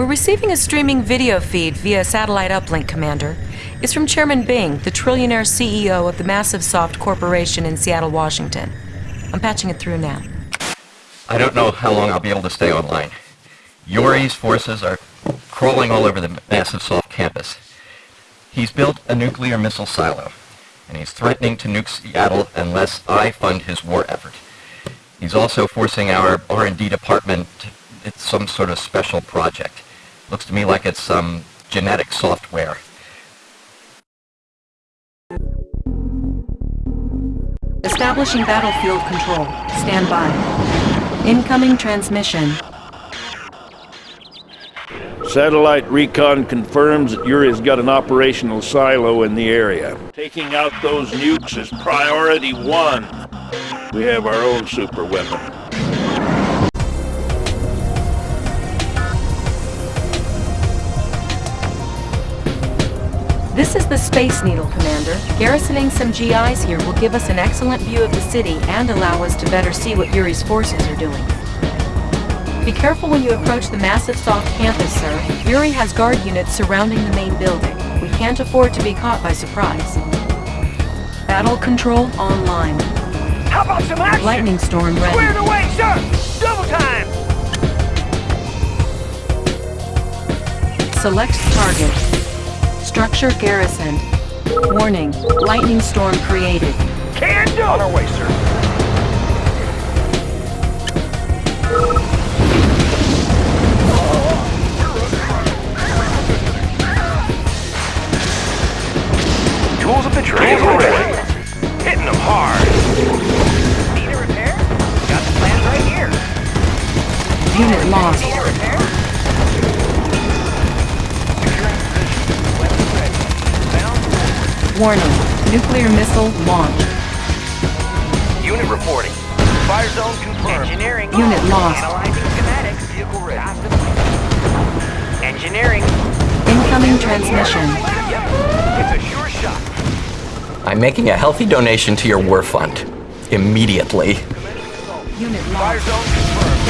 We're receiving a streaming video feed via satellite uplink, Commander. It's from Chairman Bing, the trillionaire CEO of the Massive Soft Corporation in Seattle, Washington. I'm patching it through now. I don't know how long I'll be able to stay online. Yuri's forces are crawling all over the Massive Soft campus. He's built a nuclear missile silo, and he's threatening to nuke Seattle unless I fund his war effort. He's also forcing our R&D department, it's some sort of special project. Looks to me like it's some genetic software. Establishing battlefield control. Stand by. Incoming transmission. Satellite recon confirms that Yuri's got an operational silo in the area. Taking out those nukes is priority one. We have our own super weapon. This is the Space Needle, Commander. Garrisoning some GIs here will give us an excellent view of the city and allow us to better see what Yuri's forces are doing. Be careful when you approach the massive soft campus, sir. Yuri has guard units surrounding the main building. We can't afford to be caught by surprise. Battle control online. How about some action? Lightning storm ready. Squared away, sir! Double time! Select target. Structure garrisoned. Warning, lightning storm created. Can do! On our way, sir. Tools of the trade ready. Hitting them hard. Need a repair? Got the plans right here. Unit lost. Warning, nuclear missile launch. Unit reporting. Fire zone confirmed. Engineering. Unit lost. Analyzing schematics. Vehicle ready. Engineering. Incoming transmission. Yep. It's a sure shot. I'm making a healthy donation to your war fund. Immediately. Unit lost. Fire zone confirmed.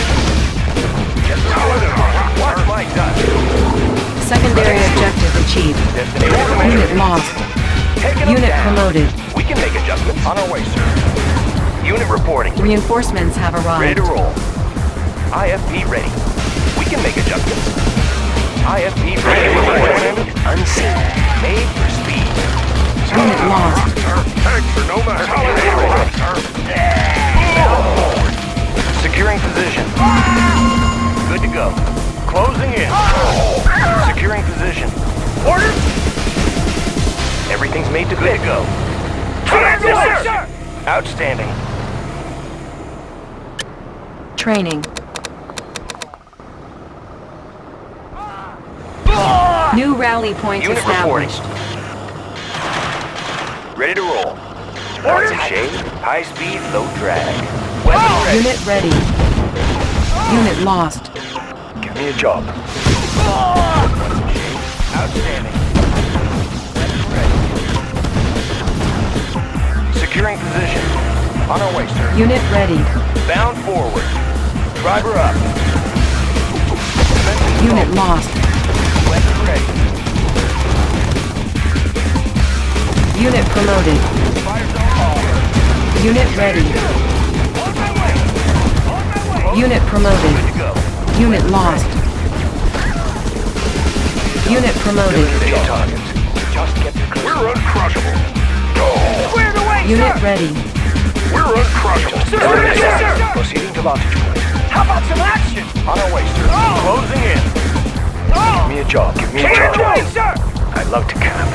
Watch my touch. Secondary objective achieved. Unit lost. Taking them Unit down. promoted. We can make adjustments. On our way, sir. Unit reporting. Reinforcements have arrived. Ready to roll. IFV ready. We can make adjustments. IFV ready. Reporting. Unseen. Made for speed. Unit lost. Thanks for no matter. Securing position. Everything's made to good to go. Yes, sir. Outstanding. Training. Ah! New rally point Unit reporting. established. Ready to roll. Order. Shade. High speed, low drag. Weapon ah! ready. Unit ready. Ah! Unit lost. Give me a job. Outstanding. Securing position. On our way, sir. Unit ready. Bound forward. Driver up. Unit lost. Weapon ready. Unit promoted. Fire zone. Unit ready. On my way. On my way. Unit promoted. Unit lost. Unit promoted. Stay target. Just get. We're uncrushable. Squared away, Unit ready. We're uncrushable. Sir, sir, sir. Proceeding to vantage point. How about some action? On our way, sir. Oh. Closing in. Oh. Give me a job. Give me a job. Away, sir. I'd love to camp.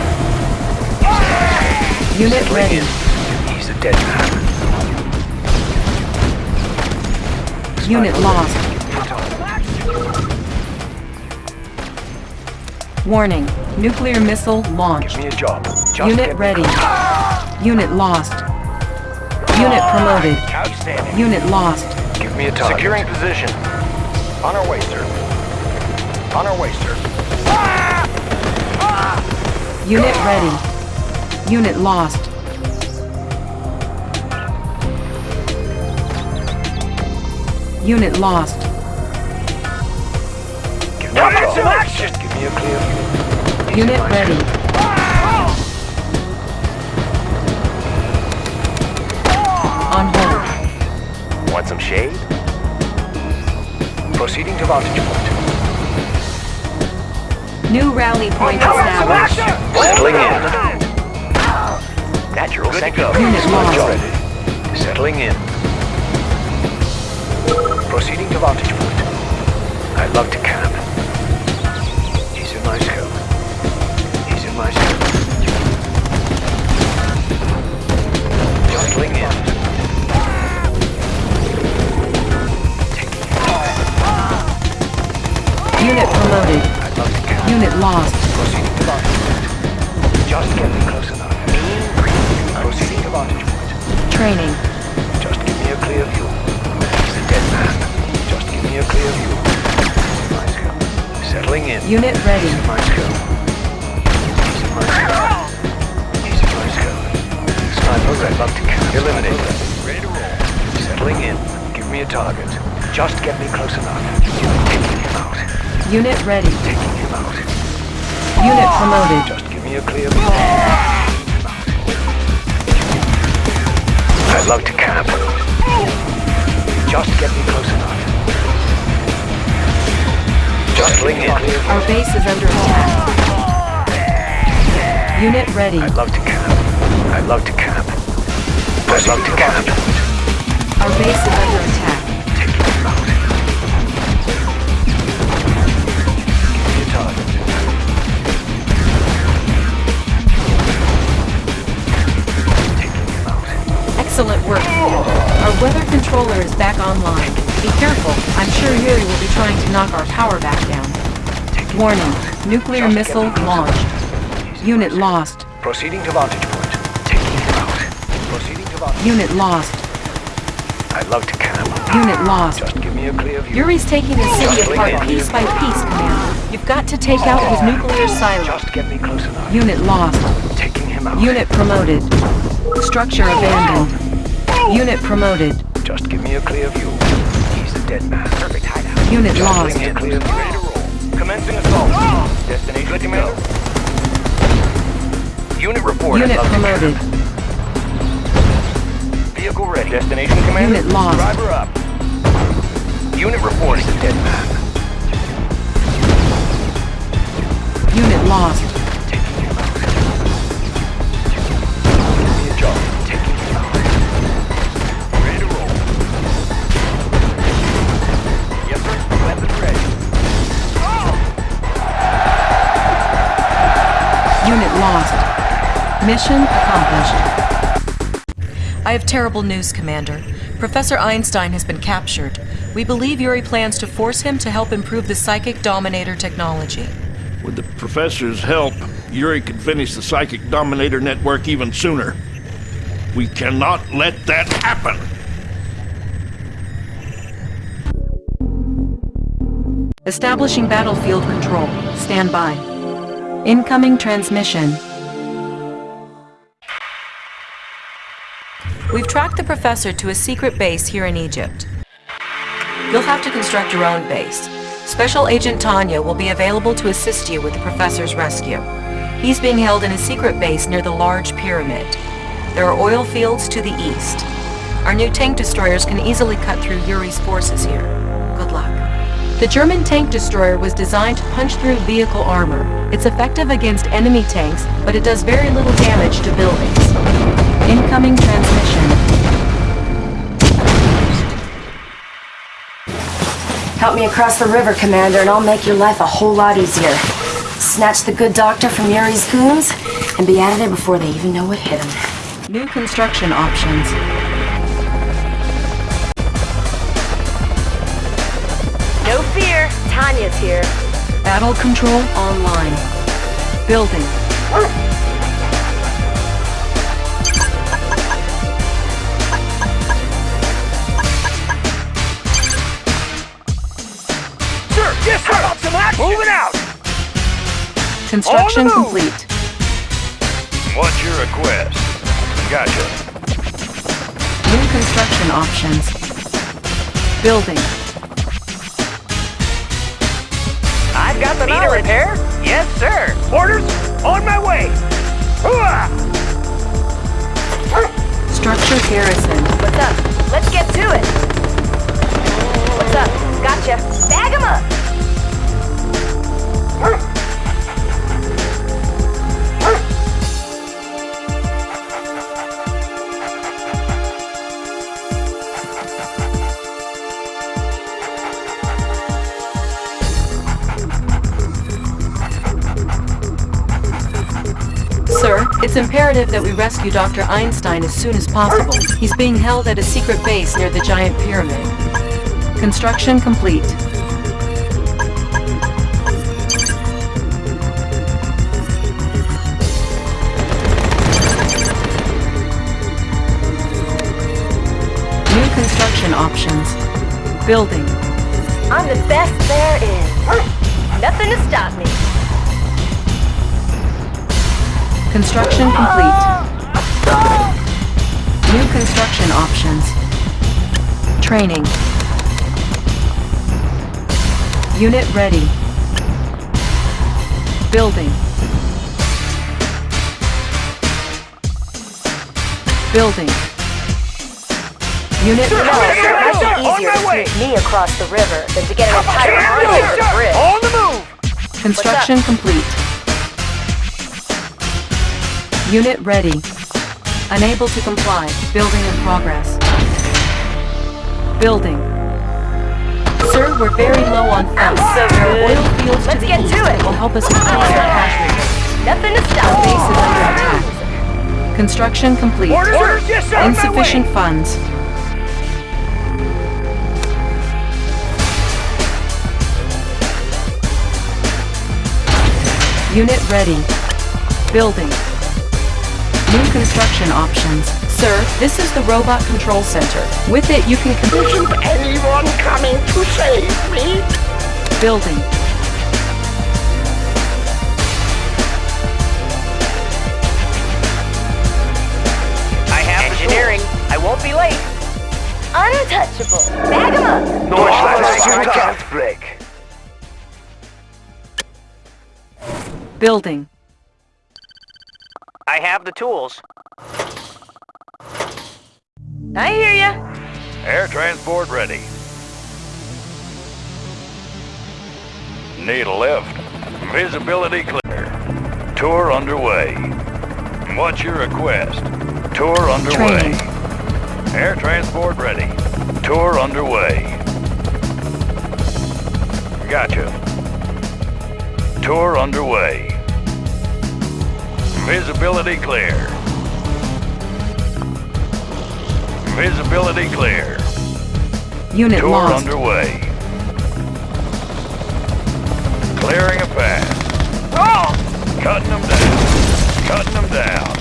Ah. Unit ready. He's a dead man. Unit lost. Warning. Nuclear missile launched. Give me a job. Just Unit get- ready. Unit lost. Unit promoted. Outstanding. Unit lost. Give me a target. Securing position. On our way, sir. On our way, sir. Unit ready. Unit lost. Unit lost. Give me a How about some action? Just give me a clear Unit are my ready. Shade? Proceeding to vantage point. New rally point How about some established. Settling in. Natural Good to. Unit lost. Settling in. Proceeding to vantage point. I love to Settling in. Unit ready. He's in my scope. He's in my scope. He's in my scope. Snipers, to catch. Eliminate. Ready to roll. Settling in. Give me a target. Just get me close enough. Taking him out. Unit ready. Taking him out. Unit promoted. Just give me a clear view. I'd love to camp. Just get me close enough. Just ling in. Our base is under attack. Unit ready. I'd love to camp. I'd love to camp. I'd love to camp. Our base is under attack. Taking him out. Give me a target. Taking him out. Excellent work. Our weather controller is back online. Be careful. I'm sure Yuri will be trying to knock our power back down. Warning. Nuclear Just missile launched. enough. He's in Unit lost. Proceeding to vantage point. Taking him out. Proceeding to vantage Unit lost. I'd love to camp. Unit lost. Just give me a clear view. Yuri's taking the city apart piece by piece, Commander. You've got to take out his nuclear silo. Just get me close enough. Unit lost. Taking him out. Unit promoted. Structure abandoned. Unit promoted. Just give me a clear view. He's a dead man. Perfect hideout. Unit lost. bring clear. Ready to roll. Commencing assault. Destination Good commander. Unit reported. Unit promoted. Vehicle ready. Destination commander. Unit lost. Driver up. Unit reporting. Dead man. Unit lost. Lost. Mission accomplished. I have terrible news, Commander. Professor Einstein has been captured. We believe Yuri plans to force him to help improve the Psychic Dominator technology. With the professor's help, Yuri could finish the Psychic Dominator network even sooner. We cannot let that happen. Establishing battlefield control. Stand by. Incoming transmission. We've tracked the professor to a secret base here in Egypt. You'll have to construct your own base. Special Agent Tanya will be available to assist you with the professor's rescue. He's being held in a secret base near the large pyramid. There are oil fields to the east. Our new tank destroyers can easily cut through Yuri's forces here. The German tank destroyer was designed to punch through vehicle armor. It's effective against enemy tanks, but it does very little damage to buildings. Incoming transmission. Help me across the river, Commander, and I'll make your life a whole lot easier. Snatch the good doctor from Yuri's goons and be out of there before they even know what hit him. New construction options. Tanya's here. Battle control online. Building. Sir, yes, sir. How about some action? Moving out. Construction On the move. complete. What's your request? Gotcha. New construction options. Building. I've got the Need a repair? Yes, sir. Orders on my way. Hooah! Structure garrisoned. What's up? Let's get to it. What's up? Gotcha. Bag 'em up. It's imperative that we rescue Dr. Einstein as soon as possible. He's being held at a secret base near the giant pyramid. Construction complete. New construction options. Building. I'm the best there is. Nothing to stop me. Construction complete. New construction options. Training. Unit ready. Building. Building. Unit Sir, ready. sir, Might sir, be on easier my to way. sneak me across the river than to get an entire army over the bridge. On the move. Construction complete. Unit ready. Unable to comply. Building in progress. Building. Sir, we're very low on funds. So good. oil fields Let's to get to it. will help us increase our cash. Nothing to stop base is under attack. Construction complete. Orders, orders, yes, sir. on my way. Insufficient funds. Unit ready. Building. New construction options. Sir, this is the Robot Control Center. With it, you can... Isn't anyone coming to save me? Building. I have engineering. I won't be late. Untouchable. Bag 'em up. No slats you can't break. Building. I have the tools. I hear ya. Air transport ready. Need a lift. Visibility clear. Tour underway. What's your request? Tour underway. Training. Air transport ready. Tour underway. Gotcha. Tour underway. Visibility clear. Visibility clear. Unit Tour lost. underway. Clearing a path. Oh! Cutting them down. Cutting them down.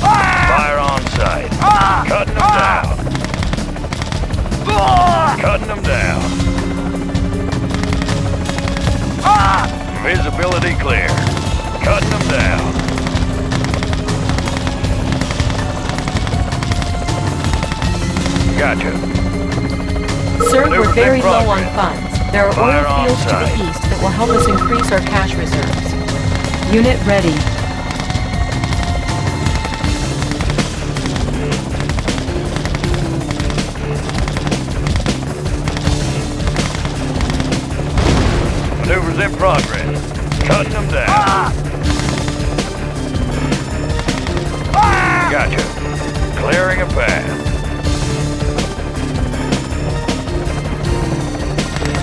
Fire on sight. Ah! Cutting them ah! down. Ah! Cutting them down. Visibility clear. Cutting them down. Gotcha. Sir, Maneuvers we're very low on funds. There are Fire oil fields to the east that will help us increase our cash reserves. Unit ready. Maneuvers in progress. Cutting them down. Ah! Gotcha. Clearing a path.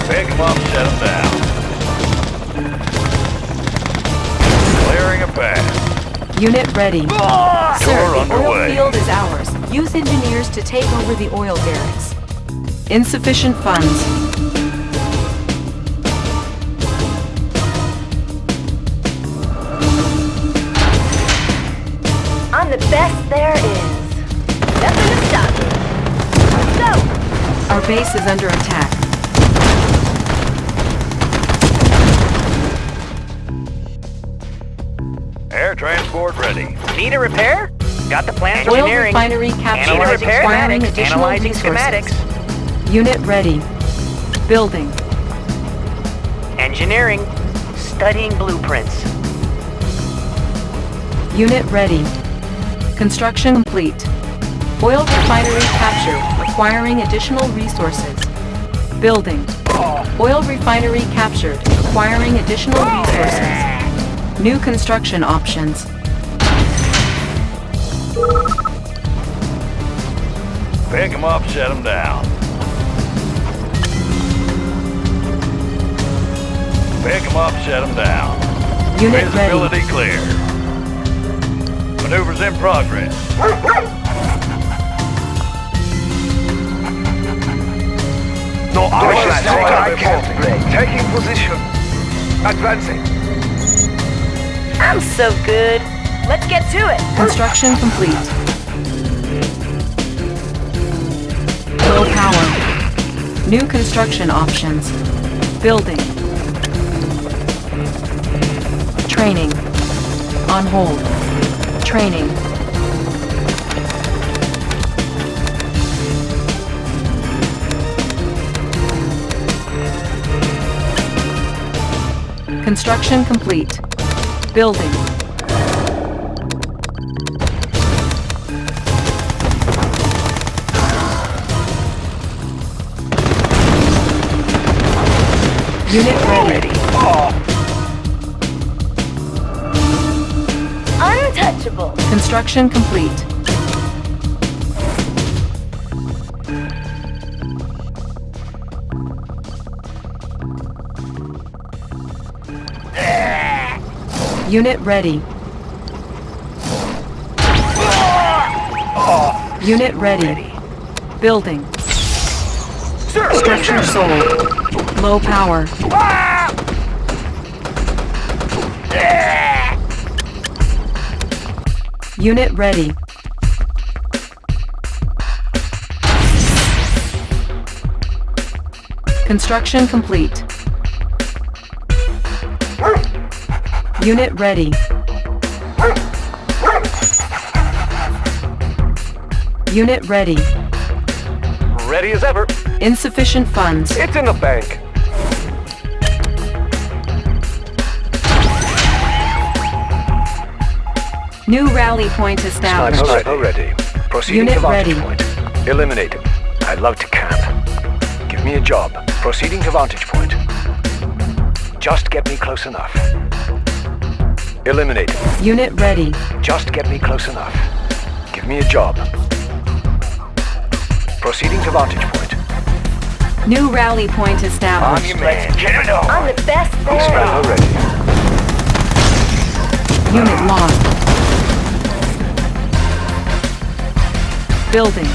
Pick 'em up, set 'em down. Clearing a path. Unit ready. Sir, Tour the underway. oil field is ours. Use engineers to take over the oil derricks. Insufficient funds. Base is under attack. Air transport ready. Need a repair? Got the plant Oil engineering. refinery captured Analyzing requiring schematics. additional Analyzing resources. schematics. Unit ready. Building. Engineering. Studying blueprints. Unit ready. Construction complete. Oil refinery captured, requiring additional resources. Building. Oil refinery captured, requiring additional resources. New construction options. Pick them up, set 'em down. Pick 'em up, set 'em down. Unit ready. Visibility clear. Maneuvers in progress. No Mission armor sector I can't break. Taking position. Advancing. I'm so good. Let's get to it. Construction complete. Low power. New construction options. Building. Training. On hold. Training. Construction complete. Building. Unit ready. Untouchable. Construction complete. Unit ready. Unit ready. Building. Structure sold. Low power. Unit ready. Construction complete. Unit ready. Unit ready. Ready as ever. Insufficient funds. It's in the bank. New rally point established. Sniper ready. Proceeding Unit to vantage ready. point. Eliminate him. I love to camp. Give me a job. Proceeding to vantage point. Just get me close enough. Eliminate. Unit ready. Just get me close enough. Give me a job. Proceeding to vantage point. New rally point On established. your man. Get it on. I'm the best there. Sniper ready. Unit lost. Building.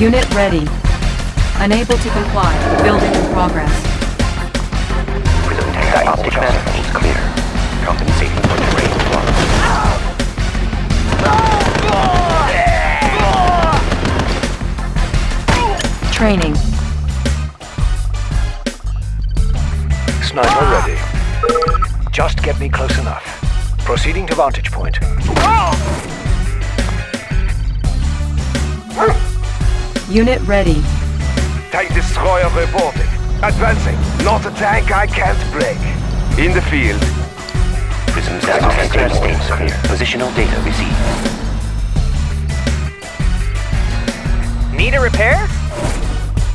Unit ready. Unable to comply. Building in progress. Optic manifold clear. Compensating for terrain loss. Training. Sniper ready. Just get me close enough. Proceeding to vantage point. Unit ready. Tank destroyer reporting. Advancing. Not a tank I can't break. In the field. Prism center states clear. Positional data received. Need a repair?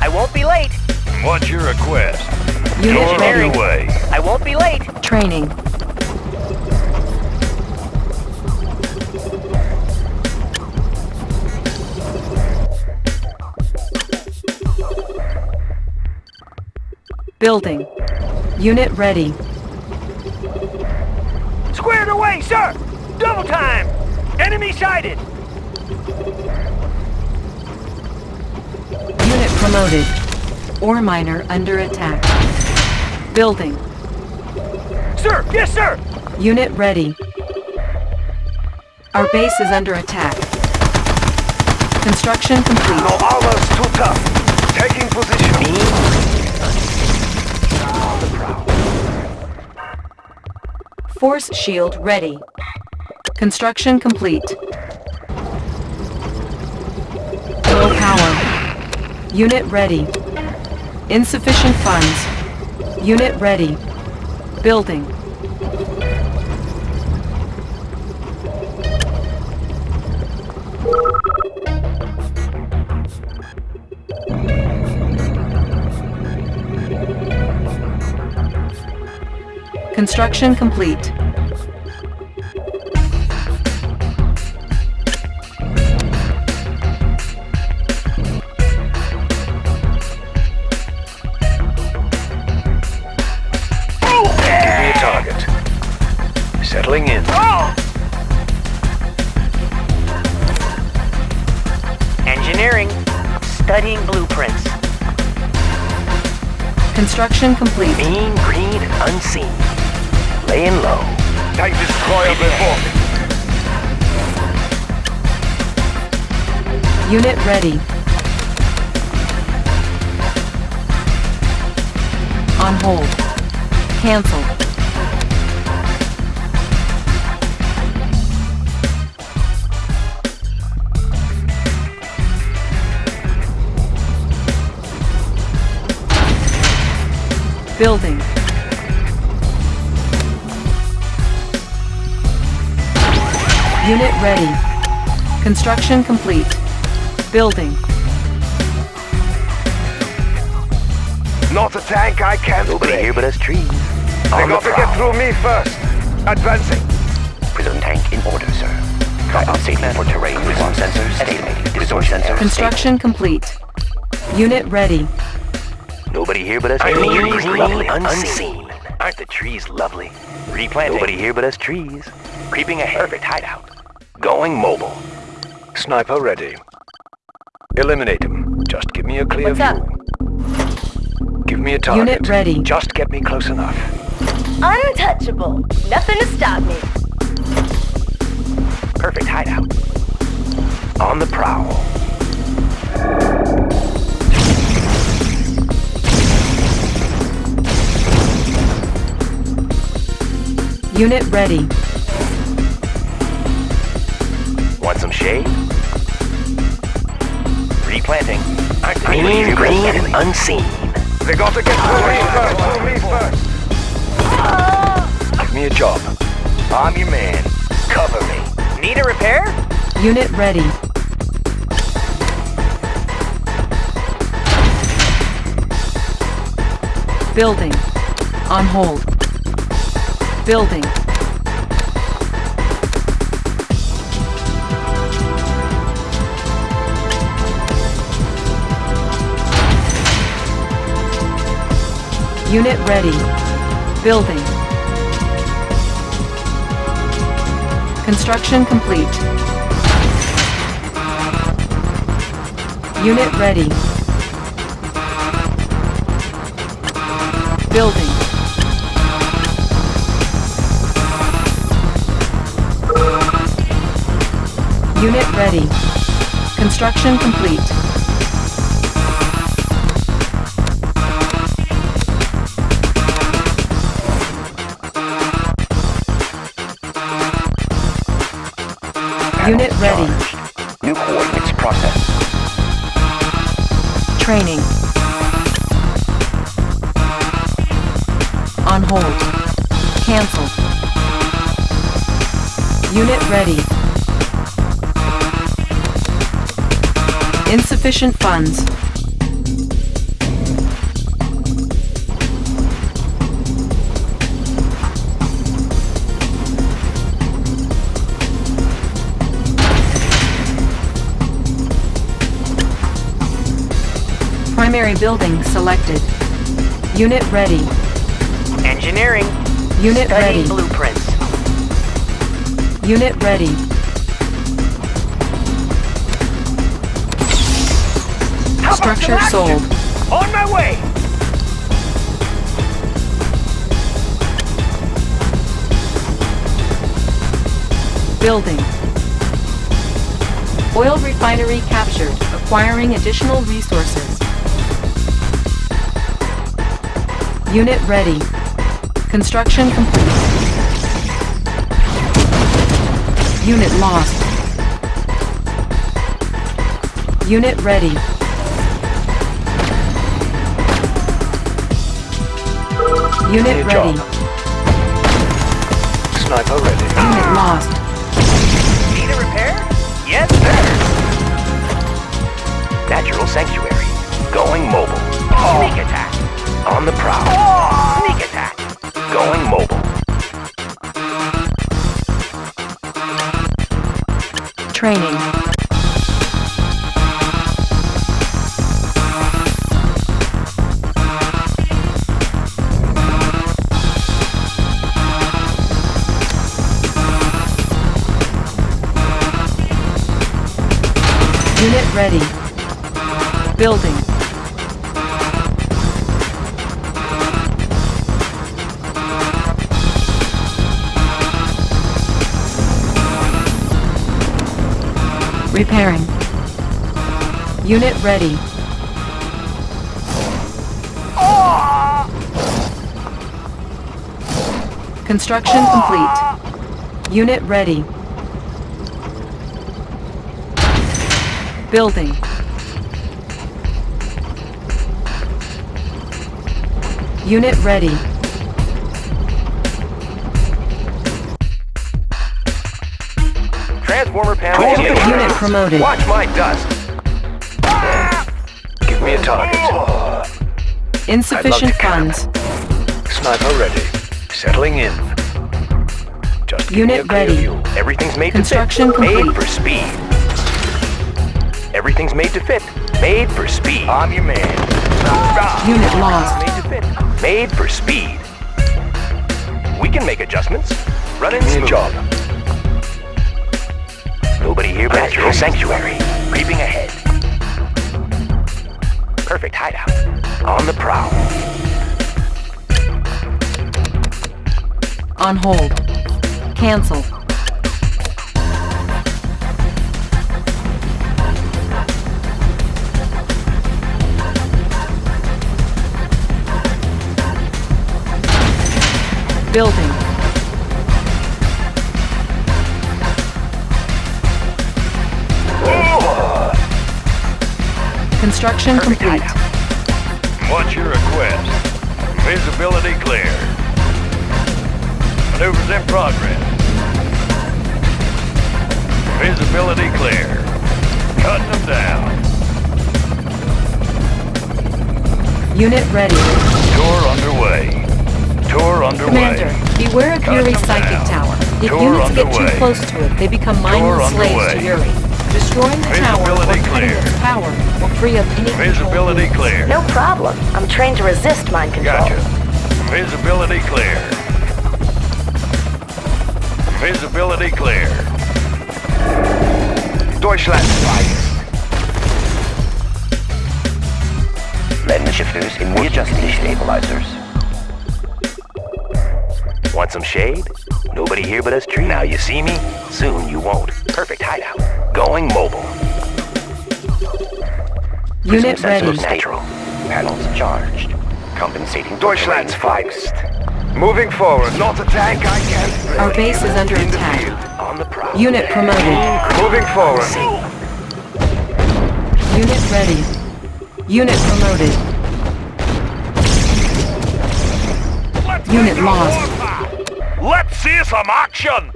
I won't be late. What's your request? Unit You're on your way. I won't be late. Training. Building. Unit ready. Squared away, sir! Double time! Enemy sighted! Unit promoted. Ore miner under attack. Building. Sir! Yes, sir! Unit ready. Our base is under attack. Construction complete. No complete. armor's too tough. Taking position. Force shield ready. Construction complete. Low power. Unit ready. Insufficient funds. Unit ready. Building. Studying blueprints. Construction complete. Mean, green, and unseen. Laying low. Type destroyer before me. Unit ready. On hold. Cancel. Building. Unit ready. Construction complete. Building. Not a tank I can't Nobody here but us trees. They got to get through me first. Advancing. Prism tank in order, sir. Compensating for terrain prism sensors, estimating resource sensors. Construction complete. Unit ready. Nobody here but us I trees. mean, green, lovely, unseen. unseen. Aren't the trees lovely? Replanting. Nobody here but us trees. Creeping ahead. Perfect hideout. Going mobile. Sniper ready. Eliminate him. Just give me a clear What's view. up? Give me a target. Unit ready. Just get me close enough. Untouchable. Nothing to stop me. Perfect hideout. On the prowl. Unit ready. Want some shade? Replanting. Aren't Mean, anybody here but us green, and unseen. They got to get through me first. Through me first. Give me a job. I'm your man. Cover me. Need a repair? Unit ready. Building. On hold. Building. Unit ready. Building. Construction complete. Unit ready. Building. Unit ready. Construction complete. Unit ready. New coordinates processed. Training. On hold. Cancelled. Unit ready. Insufficient funds. Primary building selected. Unit ready. Engineering. Unit Studying ready. blueprints. Unit ready. How Structure sold. On my way. Building. Oil refinery captured, acquiring additional resources. Unit ready. Construction complete. Unit lost. Unit ready. Unit Good ready. job. Sniper ready. Unit lost. Need a repair? Yes, sir. Natural sanctuary. Going mobile. Sneak attack. On the prowl. Sneak attack. Going mobile. Training. Unit ready. Building. Repairing. Unit ready. Construction complete. Unit ready. Building. Unit ready. Promoted. Watch my dust. Give me a target. Insufficient camp. funds. Sniper ready. Settling in. Just give me Unit a ready. view. Everything's made Construction to fit. Made for speed. Everything's made to fit. Made for speed. I'm your man. Unit lost. Made to fit. Made for speed. We can make adjustments. Running Give me smooth. job. Nobody Natural sanctuary. Creeping ahead. Perfect hideout. On the prowl. On hold. Cancel. Building. Construction Perfect complete. What's your request? Visibility clear. Maneuvers in progress. Visibility clear. Cutting them down. Unit ready. Tour underway. Tour underway. Commander, beware of Cut Yuri's psychic down. tower. If Tour units get too close to it, they become mindless slaves to underway. Yuri. Destroying the tower or Visibility cutting clear. its power will free up any Visibility units. clear. No problem. I'm trained to resist mind control. Gotcha. Visibility clear. Visibility clear. Deutschland Lens shifters in readjusting stabilizers. Want some shade? Nobody here but us tree. Now you see me? Soon you won't. Perfect hideout. Going mobile. Unit ready. Natural. Panels charged. Compensating. Deutschland's finest. Moving forward. Not a tank I can't. Our base is under In attack. field. On the prowl. Unit promoted. Moving forward. Unit ready. Unit promoted. Unit lost. Let's see some action!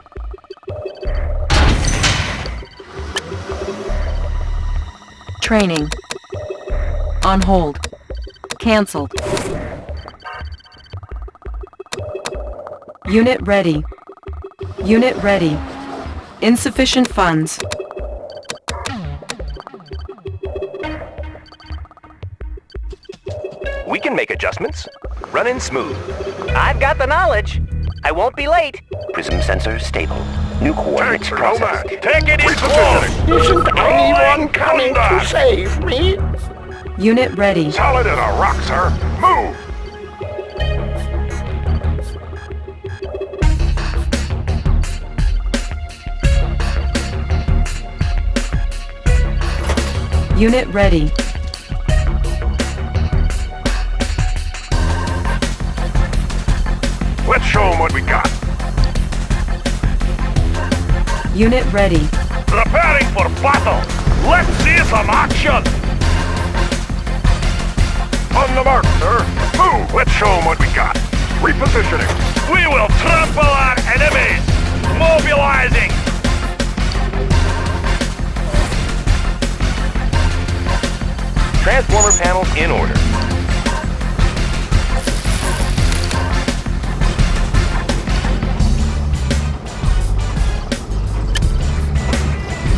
Training. On hold. Cancelled. Unit ready. Unit ready. Insufficient funds. We can make adjustments. Running smooth. I've got the knowledge. I won't be late. Prism sensors stable. New coordinates Tanks are processed. Take it in close! Isn't anyone coming to save me? Unit ready. Solid as a rock, sir. Move! Unit ready. Show them what we got. Unit ready. Preparing for battle. Let's see some action. On the mark, sir. Move. Let's show them what we got. Repositioning. We will trample our enemies! Mobilizing! Transformer panels in order.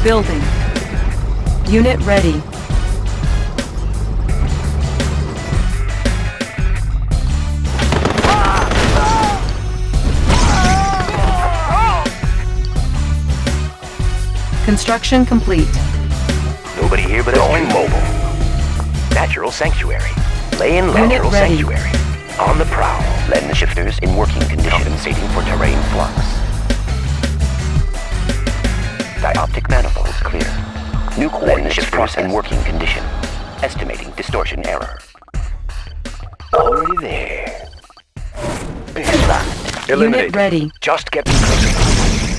Building. Unit ready. Construction complete. Nobody here but us. Going mobile. Natural sanctuary. Lay Laying natural ready. sanctuary. On the prowl. Letting the shifters in working condition. Compensating for terrain flux. Dioptric manifolds clear. New letting the shifters in working condition. Estimating distortion error. Already there. Big spot. Unit ready. Just get me closer.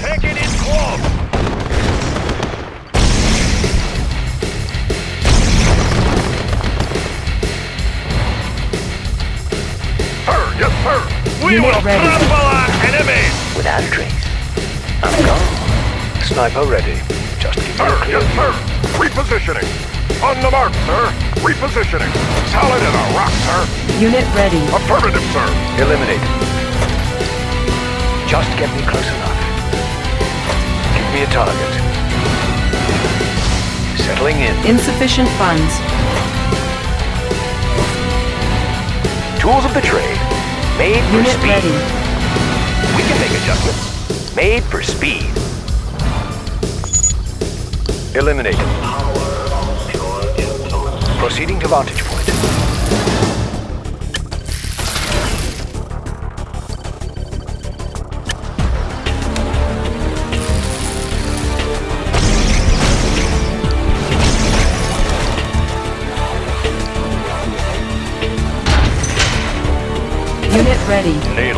Take it in close! Sir, yes, sir. We Unit will ready. trample our enemies! Without a trace. I'm gone. Sniper ready. Just keep Sir, yes, sir. Repositioning. On the mark, sir. Repositioning. Solid in a rock, sir. Unit ready. Affirmative, sir. Eliminate. Just get me close enough. Give me a target. Settling in. Insufficient funds. Tools of the trade. Made for Unit speed. ready. We can make adjustments. Made for speed. Eliminate. Proceeding to vantage point. Unit ready. Need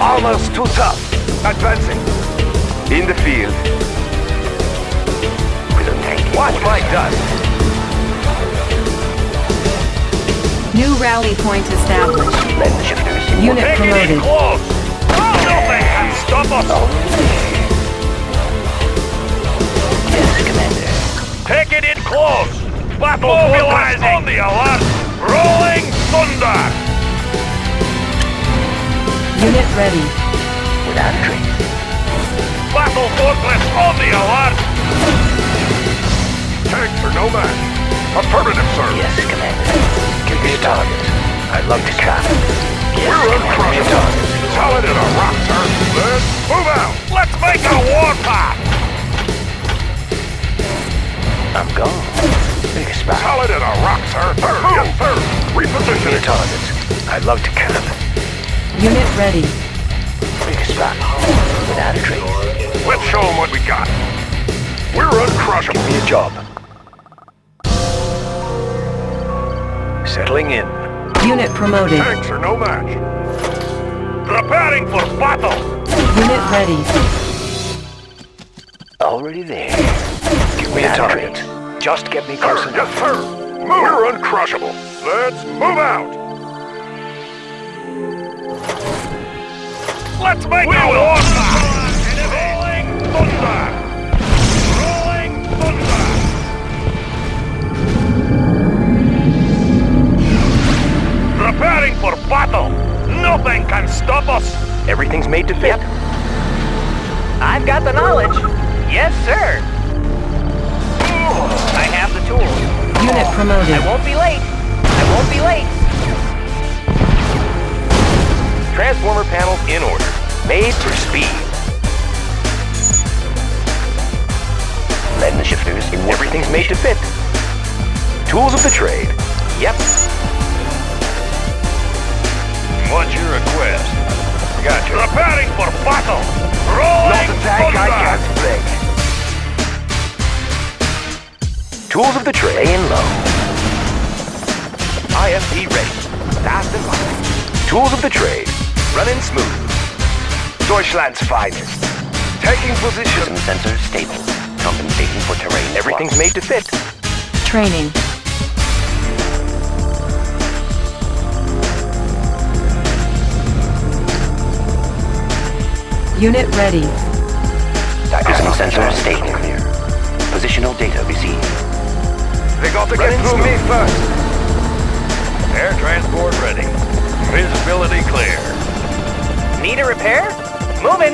armor's too tough. Advancing. In the field. With a tank. Watch my dust. New rally point established. Let the Unit Take it in promoted. close! Nothing can stop us! Yes, Commander. Take it in close! Battle Mobilizing! on the alert! Rolling thunder! Unit ready. Without a trace. Battle fortress on the alert! Tanks are no match. Affirmative, sir. Yes, Commander. Give me a target. I'd love to cap. Yes, We're Commander. uncrushable. Solid in a rock, sir. Let's move out. Let's make a warpath! I'm gone. Big spot. Solid in a rock, sir. Sir, yes, sir. Give me a target. I'd love to cap. Unit ready. Big spot. Without a trace. Let's show them what we got. We're uncrushable. Give me a job. Settling in. Unit promoted. Tanks are no match. Preparing for battle! Unit ready. Already there. Give me a target. Just get me close Sir, enough. yes, sir. Move. We're uncrushable. Let's move out. Let's make a warpath! Rolling thunder! Rolling thunder! Preparing for battle! Nothing can stop us! Everything's made to fit. I've got the knowledge. Yes, sir. I have the tools. Unit promoted. I won't be late. I won't be late. Transformer panels in order. Made for speed. The shifters in Everything's made to fit. Tools of the trade. Yep. What's your request? Gotcha. Preparing for battle! Rolling thunder! break. Tools of the trade. Laying low. IFV ready. Fast and light. Tools of the trade. Running smooth. Deutschland's finest. Taking position. Prism sensors stable. Compensating for terrain. Everything's made to fit. Training. Unit ready. Prism sensor stable clear. Positional data received. They got to get through me first. Air transport ready. Visibility clear. Need a repair? Moving.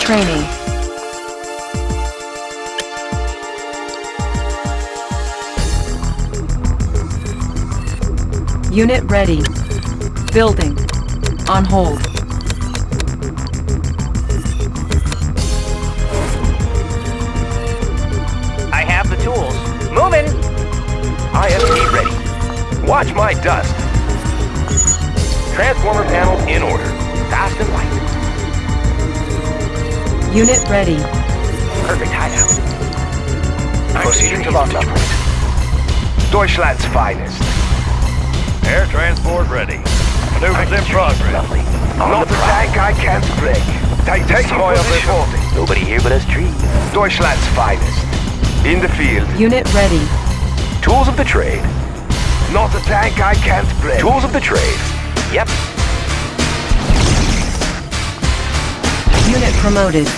Training. Unit ready. Building. On hold. I have the tools. Moving. IFV ready. Watch my dust. Transformer panels in order. Unit ready. Perfect hideout. Proceeding to launch point. Deutschland's finest. Air transport ready. Maneuvers in progress. Lovely. On Not the the prowl. tank I can't break. Take, take Destroyer reporting. Nobody here but us trees. Deutschland's finest. In the field. Unit ready. Tools of the trade. Not a tank I can't break. Tools of the trade. Yep. Unit promoted.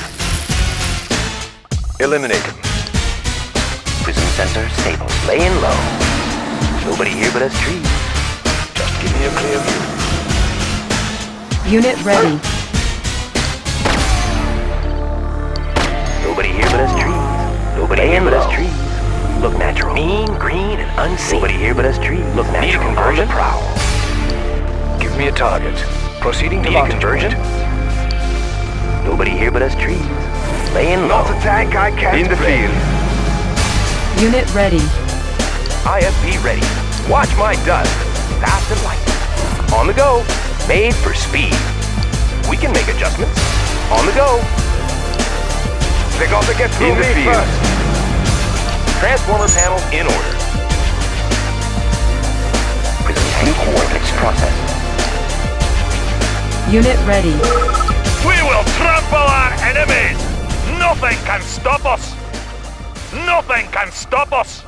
Eliminate him. Prism sensor stable. Laying low. Nobody here but us trees. Just give me a clear view. Unit ready. Nobody here but us trees. Nobody here but us trees. Look natural. Mean, green, and unseen. Nobody here but us trees. Look natural. Need a conversion? On prowl. Give me a target. Proceeding to Need a conversion? point. Nobody here but us trees. Laying low. Not a tank I can't In the break. field. Unit ready. IFV ready. Watch my dust. Fast and light. On the go. Made for speed. We can make adjustments. On the go. They got to get through In the me field. first. Transformer panels in order. Prism tank coordinates processed. Unit ready. We trample our enemies! Nothing can stop us! Nothing can stop us!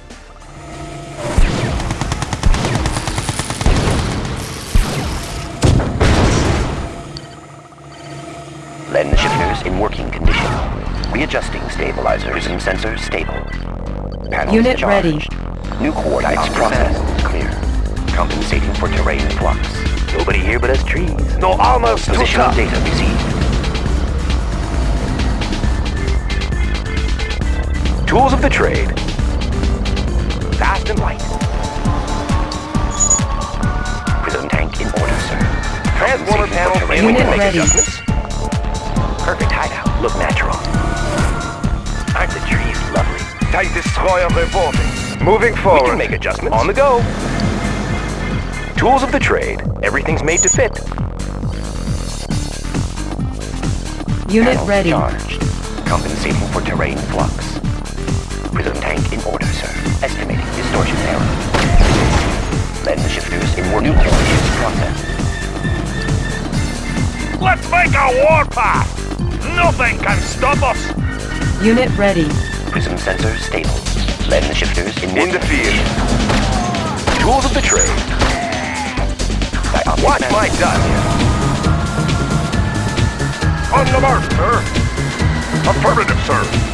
Lens shifters in working condition. Readjusting stabilizers. Prism sensors stable. Panels Unit charged. ready. New coordinates processed. Clear. Compensating for terrain flux. Nobody here but us trees. No armor's too Positional data received. Tools of the trade. Fast and light. Prism tank in order, sir. Transformer panels in Unit order. Make ready. adjustments. Perfect hideout. Look natural. Aren't the trees lovely? Tank destroyer reporting. Moving forward. We forward. can make adjustments. On the go. Tools of the trade. Everything's made to fit. Unit Panels ready. Charged. Compensating for terrain flux. Prism tank in order, sir. Estimating distortion error. Lens shifters in working conditions processed. Let's make a warpath! Nothing can stop us! Unit ready. Prism sensors stable. Lens shifters in In the field. Tools of the trade. Watch my dust. On the mark, sir! Affirmative, sir!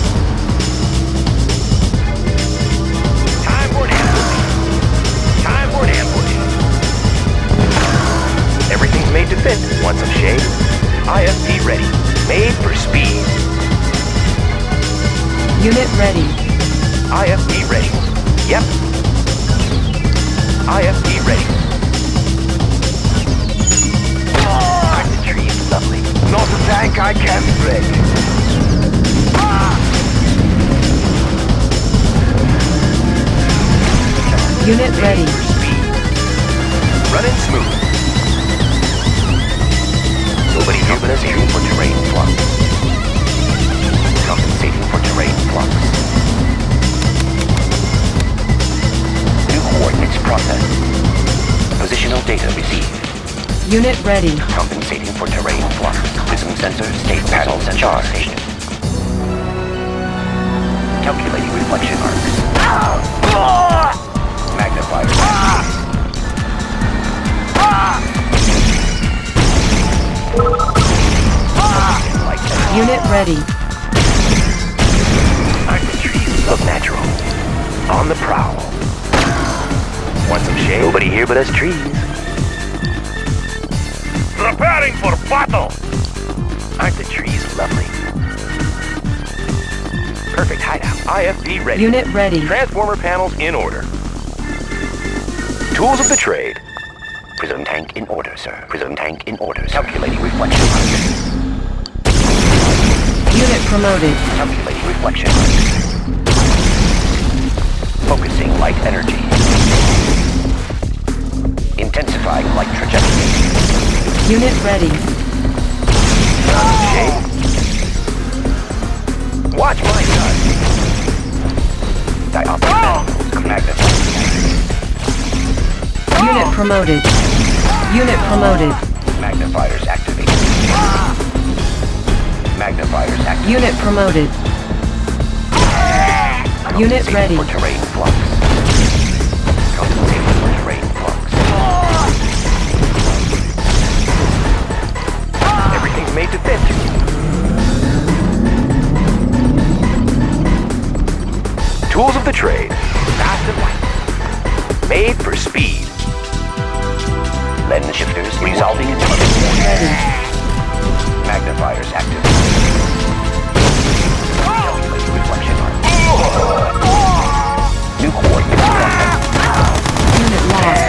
Want some shade? IFV ready. Made for speed. Unit ready. IFV ready. Yep. IFV ready. Aren't the trees lovely? Not a tank I can't break. Unit ready. Running smooth. Nobody here but us aiming for terrain flux. Compensating for terrain flux. New coordinates processed. Positional data received. Unit ready. Compensating for terrain flux. Prism sensor, state panels, and charge station. Calculating reflection arcs. Magnifier. Unit ready. Aren't the trees look natural? On the prowl. Want some shade? Nobody here but us trees. Preparing for battle! Aren't the trees lovely? Perfect hideout. IFV ready. Unit ready. Transformer panels in order. Tools of the trade. Prism tank in order, sir. Prism tank in order, sir. Calculating reflection. Unit promoted. Calculating reflection. Focusing light energy. Intensifying light trajectory. Unit ready. Shade. Watch my gun. Dioptric manifolds. Oh! Magnify. Unit promoted. Unit promoted. Magnifiers activated. Magnifiers activated. Unit promoted. Unit ready. For terrain flux. Compensating for terrain flux. Everything's made to fit. Tools of the trade. Fast and light. Made for speed. Lens shifters resolving in Ready. Magnifiers active. Calculating reflection arc. New. Unit lost. Ready.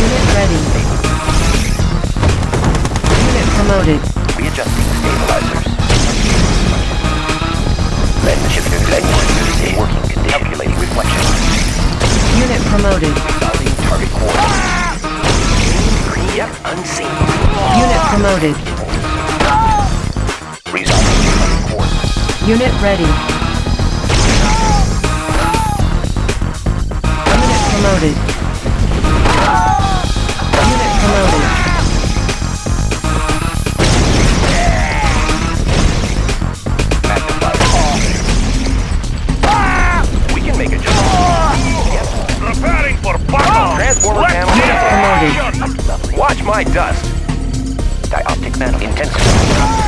Unit ready. Unit promoted. Arc. Unit promoted. Resolving target coordinates. Yep, unseen. Unit promoted. Resolving target coordinates. Unit ready. Unit promoted. Dust. Dioptric manifold. Intensify light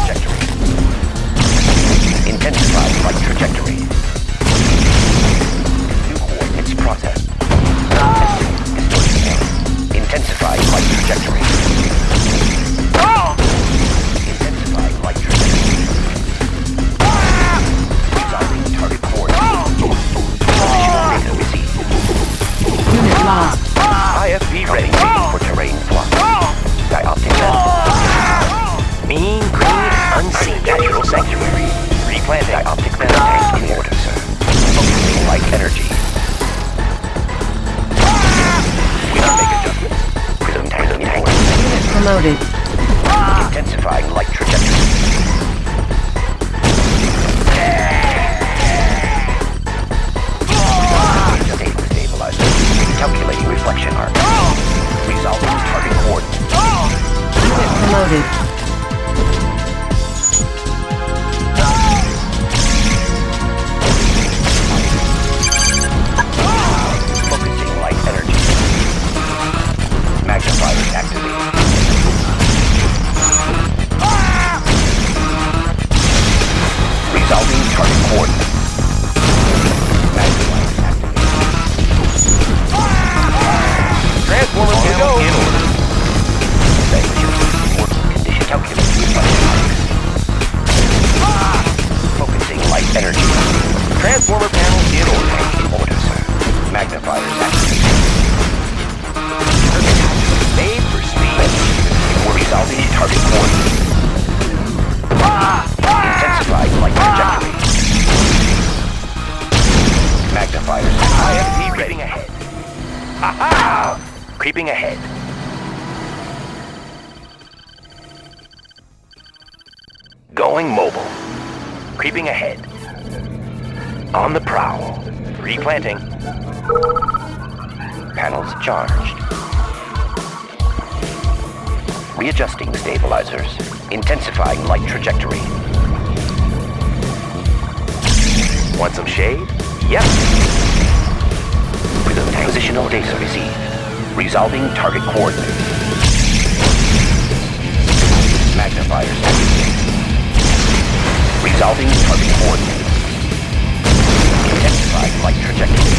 planting. Panels charged. Readjusting stabilizers. Intensifying light trajectory. Want some shade? Yep. Positional data received. Resolving target coordinates. Magnifiers. Resolving target coordinates. Identify flight trajectory.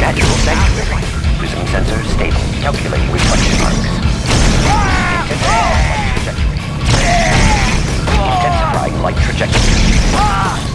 Natural sanctuary. Prism sensor stable. Calculating reflection arcs. Intensifying trajectory. Intensifying light trajectory.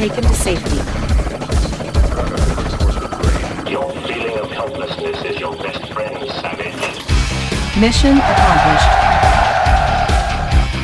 taken to safety. Your feeling of helplessness is your best friend, Savage. Mission